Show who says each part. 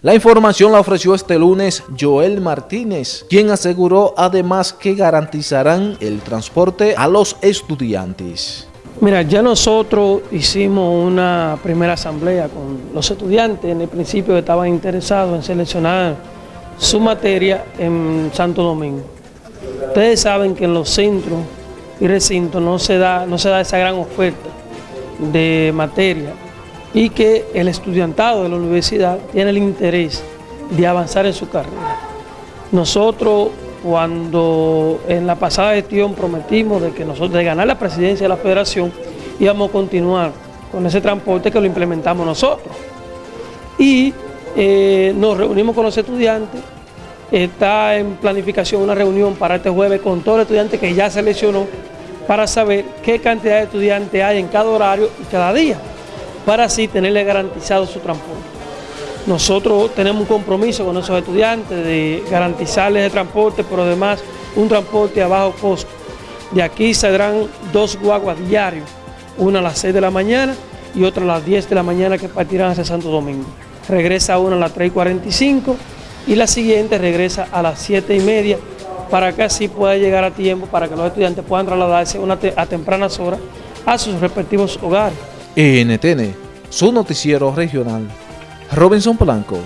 Speaker 1: La información la ofreció este lunes Joel Martínez, quien aseguró además que garantizarán el transporte a los estudiantes.
Speaker 2: Mira, ya nosotros hicimos una primera asamblea con los estudiantes, en el principio estaban interesados en seleccionar su materia en Santo Domingo. Ustedes saben que en los centros y recintos no se da, no se da esa gran oferta de materia y que el estudiantado de la universidad tiene el interés de avanzar en su carrera. Nosotros cuando en la pasada gestión prometimos de que nosotros de ganar la presidencia de la federación íbamos a continuar con ese transporte que lo implementamos nosotros. Y eh, nos reunimos con los estudiantes, está en planificación una reunión para este jueves con todos los estudiantes que ya seleccionó para saber qué cantidad de estudiantes hay en cada horario y cada día, para así tenerle garantizado su transporte. Nosotros tenemos un compromiso con esos estudiantes de garantizarles el transporte, pero además un transporte a bajo costo. De aquí saldrán dos guaguas diarios, una a las 6 de la mañana y otra a las 10 de la mañana que partirán hacia Santo Domingo. Regresa una a las 3 y 45 y la siguiente regresa a las 7 y media para que así pueda llegar a tiempo, para que los estudiantes puedan trasladarse a tempranas horas a sus respectivos hogares.
Speaker 1: NTN, su noticiero regional. Robinson Blanco.